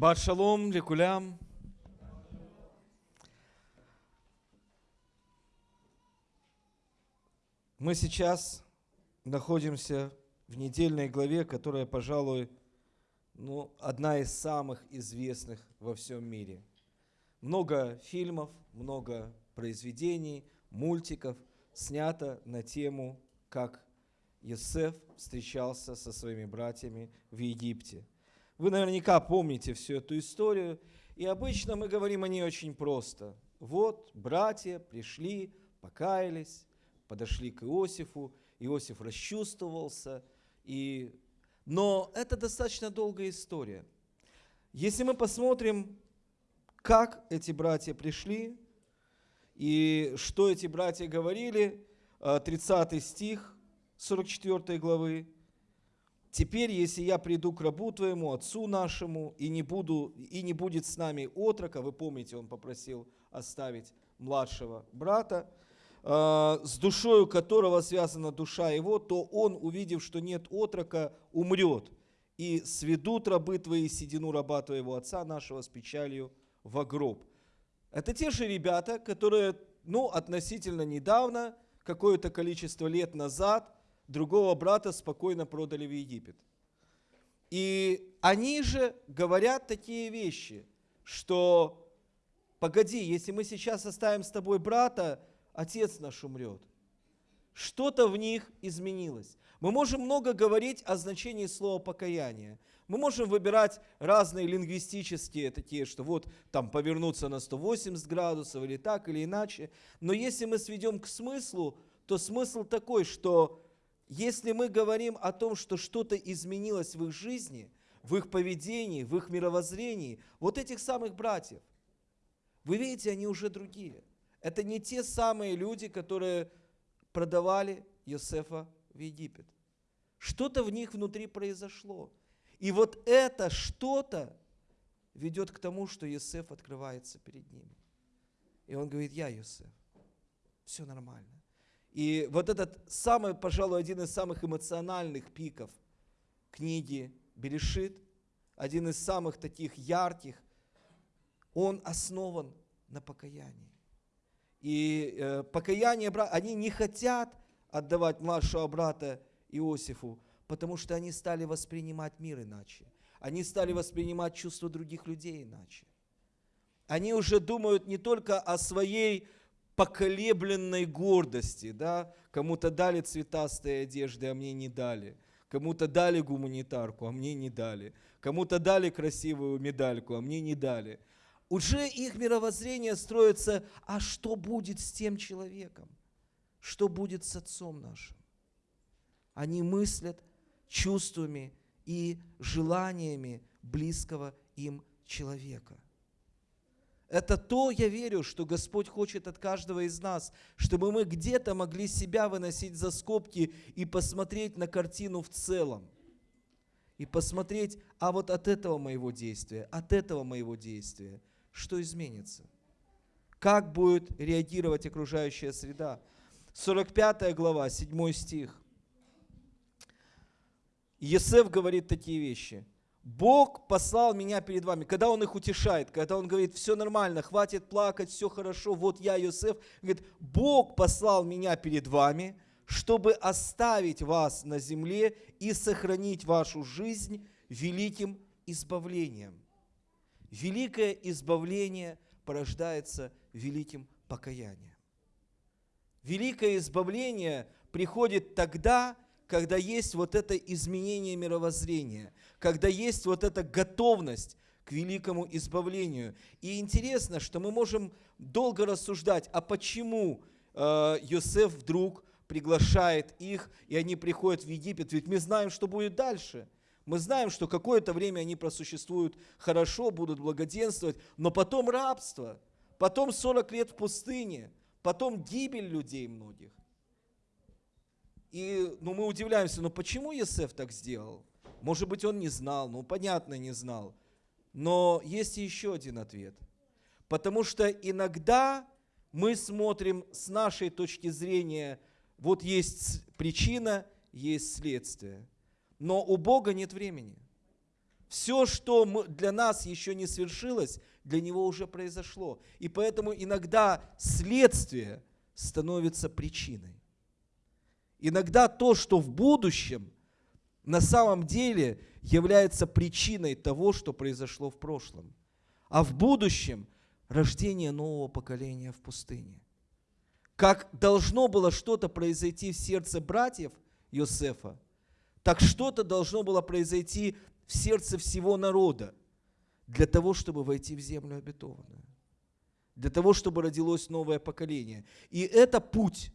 Шаббат шалом, лекулям. Мы сейчас находимся в недельной главе, которая, пожалуй, ну, одна из самых известных во всем мире. Много фильмов, много произведений, мультиков снято на тему, как Йосеф встречался со своими братьями в Египте. Вы наверняка помните всю эту историю, и обычно мы говорим о ней очень просто. Вот братья пришли, покаялись, подошли к Иосифу, Иосиф расчувствовался, и... но это достаточно долгая история. Если мы посмотрим, как эти братья пришли, и что эти братья говорили, 30 э, стих 44 главы, Теперь, если я приду к рабу твоему, отцу нашему, и не, буду, и не будет с нами отрока, вы помните, он попросил оставить младшего брата, э, с душою которого связана душа его, то он, увидев, что нет отрока, умрет. И сведут рабы твои седину раба твоего отца нашего с печалью в гроб. Это те же ребята, которые, ну, относительно недавно, какое-то количество лет назад – другого брата спокойно продали в Египет. И они же говорят такие вещи, что погоди, если мы сейчас оставим с тобой брата, отец наш умрет. Что-то в них изменилось. Мы можем много говорить о значении слова покаяние. Мы можем выбирать разные лингвистические такие, что вот там повернуться на 180 градусов или так, или иначе. Но если мы сведем к смыслу, то смысл такой, что если мы говорим о том, что что-то изменилось в их жизни, в их поведении, в их мировоззрении, вот этих самых братьев, вы видите, они уже другие. Это не те самые люди, которые продавали Йосефа в Египет. Что-то в них внутри произошло. И вот это что-то ведет к тому, что Йосеф открывается перед ними. И он говорит, я Йосеф, все нормально. И вот этот самый, пожалуй, один из самых эмоциональных пиков книги Берешит, один из самых таких ярких, он основан на покаянии. И э, покаяние, они не хотят отдавать младшего брата Иосифу, потому что они стали воспринимать мир иначе. Они стали воспринимать чувства других людей иначе. Они уже думают не только о своей поколебленной гордости, да, кому-то дали цветастые одежды, а мне не дали, кому-то дали гуманитарку, а мне не дали, кому-то дали красивую медальку, а мне не дали. Уже их мировоззрение строится, а что будет с тем человеком? Что будет с отцом нашим? Они мыслят чувствами и желаниями близкого им человека – это то, я верю, что Господь хочет от каждого из нас, чтобы мы где-то могли себя выносить за скобки и посмотреть на картину в целом. И посмотреть, а вот от этого моего действия, от этого моего действия, что изменится? Как будет реагировать окружающая среда? 45 глава, 7 стих. Есеф говорит такие вещи – Бог послал меня перед вами. Когда Он их утешает, когда Он говорит, все нормально, хватит плакать, все хорошо, вот я, Иосиф, говорит, Бог послал меня перед вами, чтобы оставить вас на земле и сохранить вашу жизнь великим избавлением. Великое избавление порождается великим покаянием. Великое избавление приходит тогда, когда есть вот это изменение мировоззрения, когда есть вот эта готовность к великому избавлению. И интересно, что мы можем долго рассуждать, а почему э, Йосеф вдруг приглашает их, и они приходят в Египет, ведь мы знаем, что будет дальше. Мы знаем, что какое-то время они просуществуют хорошо, будут благоденствовать, но потом рабство, потом 40 лет в пустыне, потом гибель людей многих. И ну, мы удивляемся, ну почему Есеф так сделал? Может быть, он не знал, ну понятно, не знал. Но есть еще один ответ. Потому что иногда мы смотрим с нашей точки зрения, вот есть причина, есть следствие. Но у Бога нет времени. Все, что мы, для нас еще не свершилось, для него уже произошло. И поэтому иногда следствие становится причиной. Иногда то, что в будущем, на самом деле является причиной того, что произошло в прошлом. А в будущем рождение нового поколения в пустыне. Как должно было что-то произойти в сердце братьев Йосефа, так что-то должно было произойти в сердце всего народа для того, чтобы войти в землю обетованную, для того, чтобы родилось новое поколение. И это путь.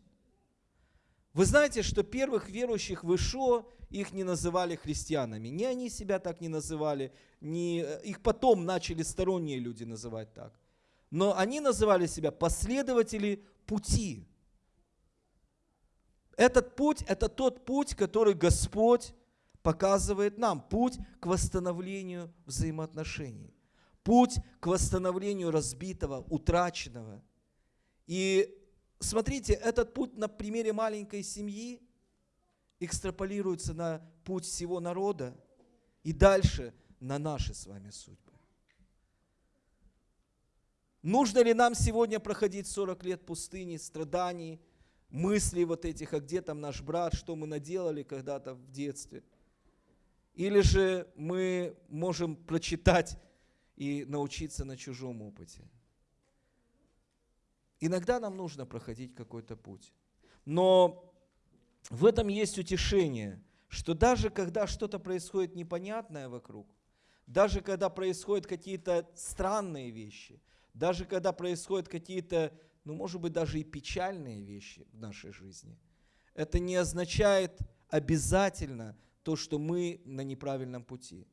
Вы знаете, что первых верующих в Ишо их не называли христианами. Ни они себя так не называли, ни э, их потом начали сторонние люди называть так. Но они называли себя последователи пути. Этот путь – это тот путь, который Господь показывает нам. Путь к восстановлению взаимоотношений. Путь к восстановлению разбитого, утраченного. И смотрите, этот путь на примере маленькой семьи экстраполируется на путь всего народа и дальше на наши с вами судьбы. Нужно ли нам сегодня проходить 40 лет пустыни, страданий, мыслей вот этих, а где там наш брат, что мы наделали когда-то в детстве? Или же мы можем прочитать и научиться на чужом опыте? Иногда нам нужно проходить какой-то путь. Но в этом есть утешение, что даже когда что-то происходит непонятное вокруг, даже когда происходят какие-то странные вещи, даже когда происходят какие-то, ну, может быть, даже и печальные вещи в нашей жизни, это не означает обязательно то, что мы на неправильном пути.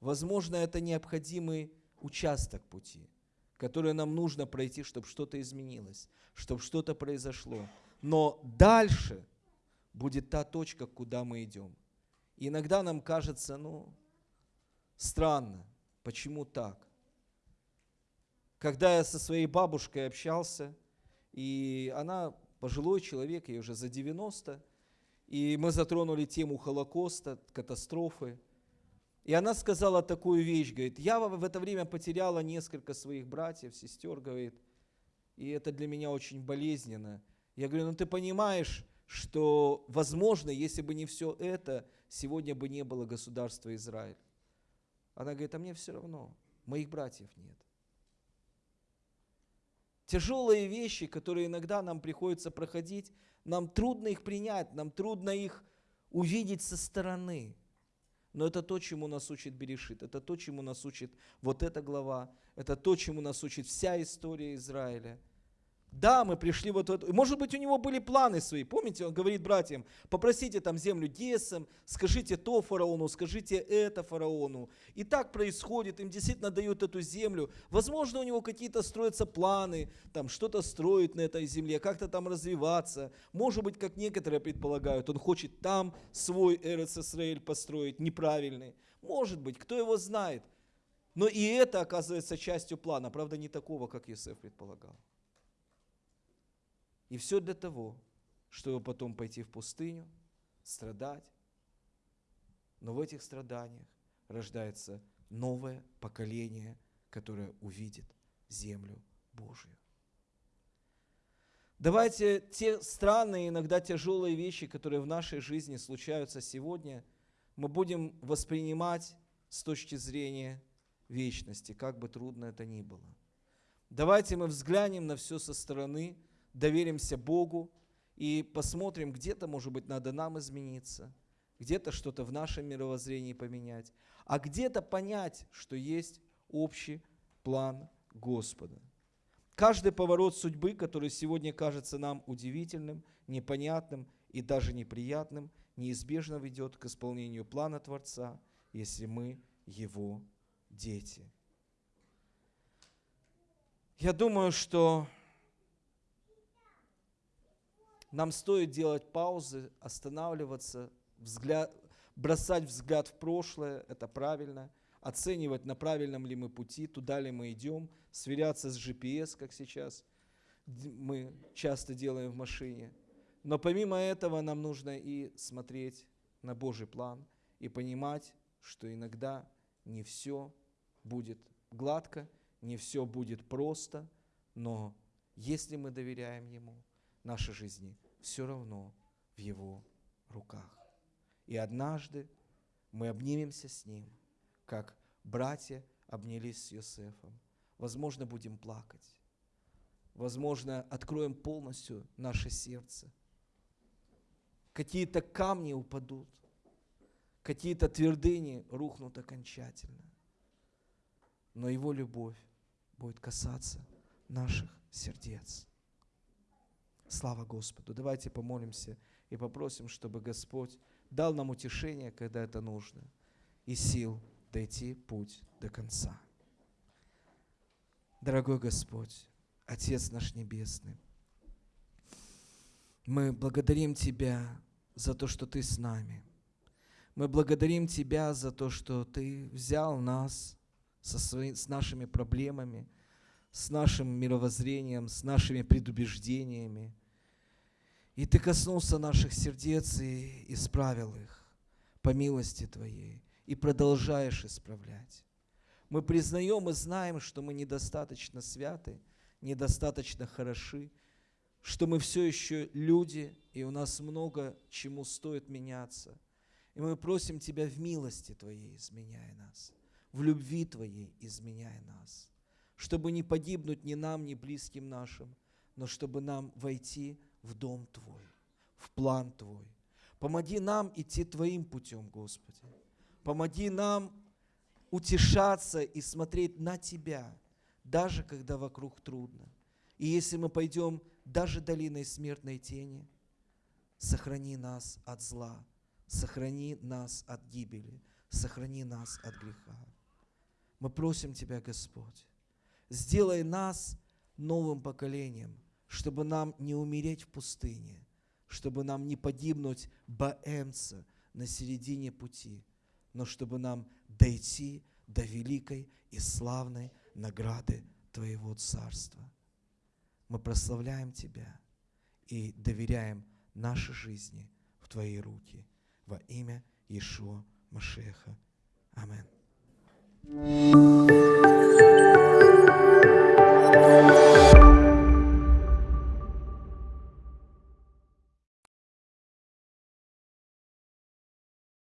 Возможно, это необходимый участок пути, который нам нужно пройти, чтобы что-то изменилось, чтобы что-то произошло. Но дальше – будет та точка, куда мы идем. И иногда нам кажется, ну, странно, почему так? Когда я со своей бабушкой общался, и она пожилой человек, ей уже за 90, и мы затронули тему Холокоста, катастрофы. И она сказала такую вещь, говорит, я в это время потеряла несколько своих братьев, сестер, говорит, и это для меня очень болезненно. Я говорю, ну ты понимаешь, что, возможно, если бы не все это, сегодня бы не было государства Израиль. Она говорит, а мне все равно, моих братьев нет. Тяжелые вещи, которые иногда нам приходится проходить, нам трудно их принять, нам трудно их увидеть со стороны. Но это то, чему нас учит Берешит, это то, чему нас учит вот эта глава, это то, чему нас учит вся история Израиля – да, мы пришли вот в эту... Может быть, у него были планы свои. Помните, он говорит братьям, попросите там землю Гесом, скажите то фараону, скажите это фараону. И так происходит, им действительно дают эту землю. Возможно, у него какие-то строятся планы, там что-то строить на этой земле, как-то там развиваться. Может быть, как некоторые предполагают, он хочет там свой Эрец построить, неправильный. Может быть, кто его знает. Но и это оказывается частью плана, правда, не такого, как Иосиф предполагал. И все для того, чтобы потом пойти в пустыню, страдать. Но в этих страданиях рождается новое поколение, которое увидит землю Божью. Давайте те странные, иногда тяжелые вещи, которые в нашей жизни случаются сегодня, мы будем воспринимать с точки зрения вечности, как бы трудно это ни было. Давайте мы взглянем на все со стороны – доверимся Богу и посмотрим, где-то, может быть, надо нам измениться, где-то что-то в нашем мировоззрении поменять, а где-то понять, что есть общий план Господа. Каждый поворот судьбы, который сегодня кажется нам удивительным, непонятным и даже неприятным, неизбежно ведет к исполнению плана Творца, если мы Его дети. Я думаю, что нам стоит делать паузы, останавливаться, взгляд, бросать взгляд в прошлое, это правильно, оценивать, на правильном ли мы пути, туда ли мы идем, сверяться с GPS, как сейчас мы часто делаем в машине. Но помимо этого нам нужно и смотреть на Божий план и понимать, что иногда не все будет гладко, не все будет просто, но если мы доверяем Ему, наши жизни все равно в Его руках. И однажды мы обнимемся с Ним, как братья обнялись с Иосифом. Возможно, будем плакать. Возможно, откроем полностью наше сердце. Какие-то камни упадут, какие-то твердыни рухнут окончательно. Но Его любовь будет касаться наших сердец. Слава Господу. Давайте помолимся и попросим, чтобы Господь дал нам утешение, когда это нужно, и сил дойти путь до конца. Дорогой Господь, Отец наш Небесный, мы благодарим Тебя за то, что Ты с нами. Мы благодарим Тебя за то, что Ты взял нас со свои, с нашими проблемами, с нашим мировоззрением, с нашими предубеждениями. И Ты коснулся наших сердец и исправил их по милости Твоей и продолжаешь исправлять. Мы признаем и знаем, что мы недостаточно святы, недостаточно хороши, что мы все еще люди, и у нас много чему стоит меняться. И мы просим Тебя в милости Твоей изменяй нас, в любви Твоей изменяй нас чтобы не погибнуть ни нам, ни близким нашим, но чтобы нам войти в дом Твой, в план Твой. Помоги нам идти Твоим путем, Господи. Помоги нам утешаться и смотреть на Тебя, даже когда вокруг трудно. И если мы пойдем даже долиной смертной тени, сохрани нас от зла, сохрани нас от гибели, сохрани нас от греха. Мы просим Тебя, Господь, Сделай нас новым поколением, чтобы нам не умереть в пустыне, чтобы нам не погибнуть баэмца на середине пути, но чтобы нам дойти до великой и славной награды Твоего Царства. Мы прославляем Тебя и доверяем наши жизни в Твои руки во имя Ишуа Машеха. Аминь.